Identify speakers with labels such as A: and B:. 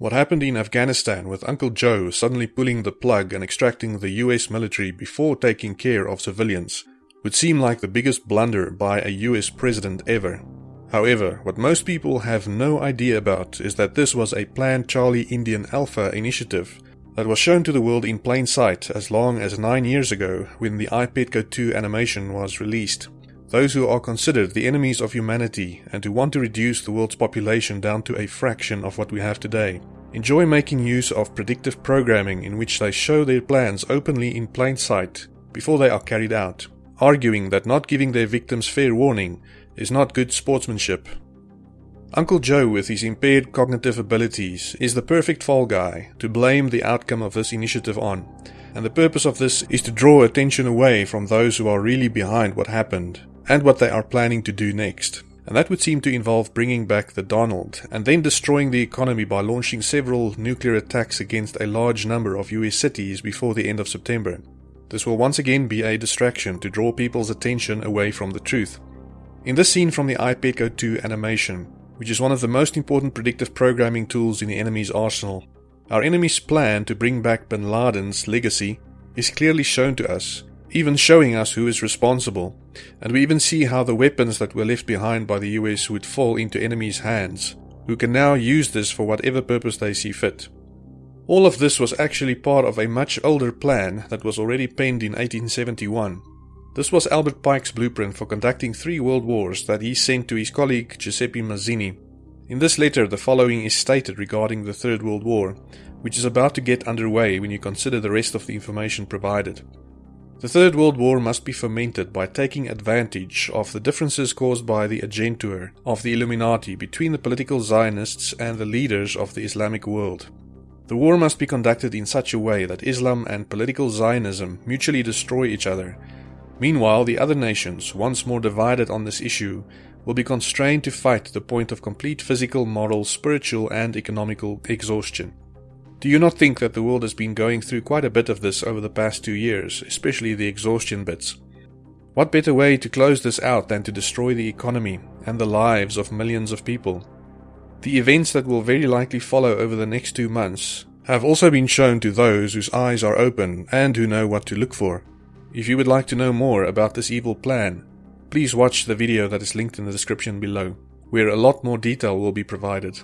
A: What happened in Afghanistan with Uncle Joe suddenly pulling the plug and extracting the US military before taking care of civilians would seem like the biggest blunder by a US president ever. However, what most people have no idea about is that this was a planned Charlie Indian Alpha initiative that was shown to the world in plain sight as long as nine years ago when the iPetco 2 animation was released. Those who are considered the enemies of humanity and who want to reduce the world's population down to a fraction of what we have today enjoy making use of predictive programming in which they show their plans openly in plain sight before they are carried out, arguing that not giving their victims fair warning is not good sportsmanship. Uncle Joe, with his impaired cognitive abilities, is the perfect fall guy to blame the outcome of this initiative on, and the purpose of this is to draw attention away from those who are really behind what happened and what they are planning to do next. And that would seem to involve bringing back the Donald and then destroying the economy by launching several nuclear attacks against a large number of US cities before the end of September. This will once again be a distraction to draw people's attention away from the truth. In this scene from the iPetco 2 animation, which is one of the most important predictive programming tools in the enemy's arsenal, our enemy's plan to bring back bin Laden's legacy is clearly shown to us, even showing us who is responsible, and we even see how the weapons that were left behind by the US would fall into enemy's hands, who can now use this for whatever purpose they see fit. All of this was actually part of a much older plan that was already penned in 1871 this was Albert Pike's blueprint for conducting three world wars that he sent to his colleague Giuseppe Mazzini. In this letter, the following is stated regarding the Third World War, which is about to get underway when you consider the rest of the information provided. The Third World War must be fomented by taking advantage of the differences caused by the agentur of the Illuminati between the political Zionists and the leaders of the Islamic world. The war must be conducted in such a way that Islam and political Zionism mutually destroy each other Meanwhile, the other nations, once more divided on this issue, will be constrained to fight to the point of complete physical, moral, spiritual, and economical exhaustion. Do you not think that the world has been going through quite a bit of this over the past two years, especially the exhaustion bits? What better way to close this out than to destroy the economy and the lives of millions of people? The events that will very likely follow over the next two months have also been shown to those whose eyes are open and who know what to look for. If you would like to know more about this evil plan, please watch the video that is linked in the description below, where a lot more detail will be provided.